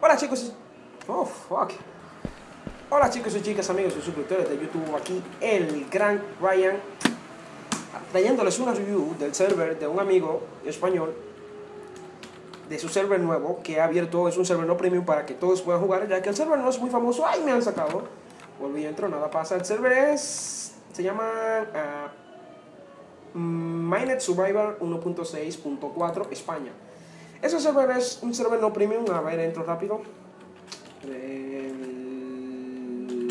Hola chicos, oh fuck. Hola chicos y chicas, amigos y suscriptores de YouTube, aquí el gran Ryan, trayéndoles una review del server de un amigo español, de su server nuevo que ha abierto, es un server no premium para que todos puedan jugar, ya que el server no es muy famoso, ay me han sacado, volví entro, nada pasa, el server es, se llama uh, Minet Survivor 1.6.4 España. Ese server es un server no premium, a ver, entro rápido. El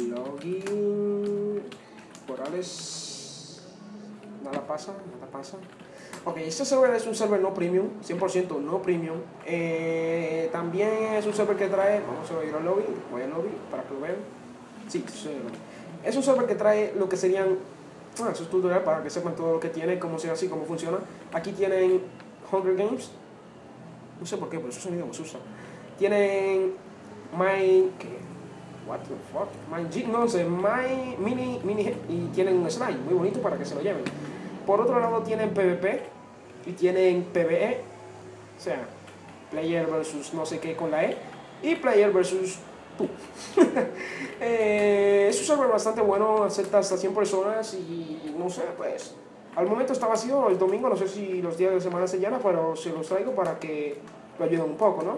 login. Corales. Nada pasa, nada pasa. Ok, este server es un server no premium, 100% no premium. Eh, también es un server que trae, vamos a ir al lobby, voy al lobby para que lo vean. Sí, es un server que trae lo que serían, bueno, es tutorial para que sepan todo lo que tiene, cómo se hace y cómo funciona. Aquí tienen Hunger Games, no sé por qué, pero ese sonido me asusta. Tienen My... ¿qué? What the fuck? My no sé, My Mini, Mini y tienen un slime muy bonito para que se lo lleven. Por otro lado tienen PvP y tienen PvE, o sea, player versus no sé qué con la E y player versus tú. eh, es un server bastante bueno, acepta hasta 100 personas y no sé, pues al momento está vacío el domingo, no sé si los días de semana se llena, pero se los traigo para que lo ayuden un poco, ¿no?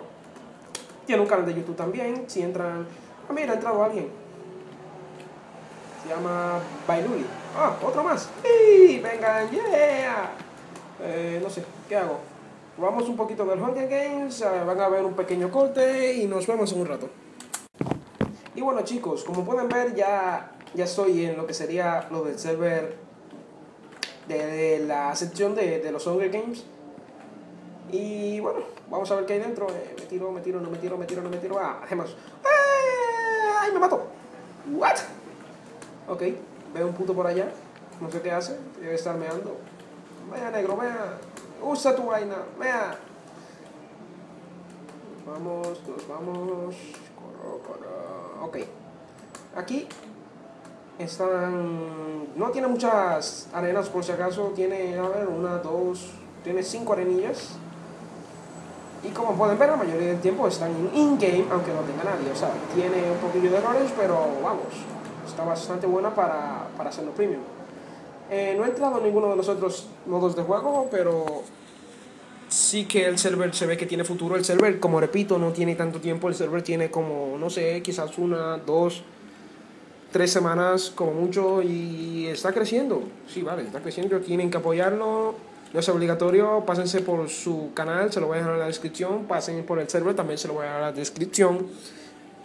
Tiene un canal de YouTube también, si entran... Ah, mira, ha entrado alguien. Se llama Bailuli. Ah, otro más. ¡Sí! Vengan, yeah. Eh, no sé, ¿qué hago? Vamos un poquito del Hunger Games, van a ver un pequeño corte y nos vemos en un rato. Y bueno chicos, como pueden ver ya, ya estoy en lo que sería lo del server de, la sección de, de, los Hunger Games. Y bueno, vamos a ver qué hay dentro. Eh, me tiro, me tiro, no me tiro, me tiro, no me tiro. Ah, gemas. ¡Eh! ¡Ay, me mato! ¿What? Ok, veo un puto por allá. No sé qué hace. Debe estar meando. Vea, negro, vea. Usa tu vaina, vea. Vamos, nos vamos. Corro, corro. Ok. Aquí están, no tiene muchas arenas por si acaso, tiene, a ver, una, dos, tiene cinco arenillas. Y como pueden ver, la mayoría del tiempo están en in-game, aunque no tenga nadie. O sea, tiene un poquillo de errores, pero vamos, está bastante buena para, para hacerlo premium. Eh, no he entrado en ninguno de los otros modos de juego, pero sí que el server se ve que tiene futuro. El server, como repito, no tiene tanto tiempo. El server tiene como, no sé, quizás una, dos tres semanas como mucho y está creciendo. Sí, vale, está creciendo, tienen que apoyarlo. No es obligatorio, pásense por su canal, se lo voy a dejar en la descripción. Pasen por el server, también se lo voy a dejar en la descripción.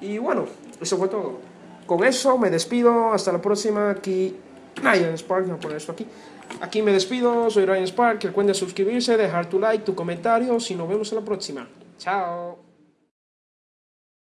Y bueno, eso fue todo. Con eso me despido, hasta la próxima. Aquí Ryan Spark, voy a poner esto aquí. Aquí me despido, soy Ryan Spark. Recuerden suscribirse, dejar tu like, tu comentario. Si nos vemos en la próxima. Chao.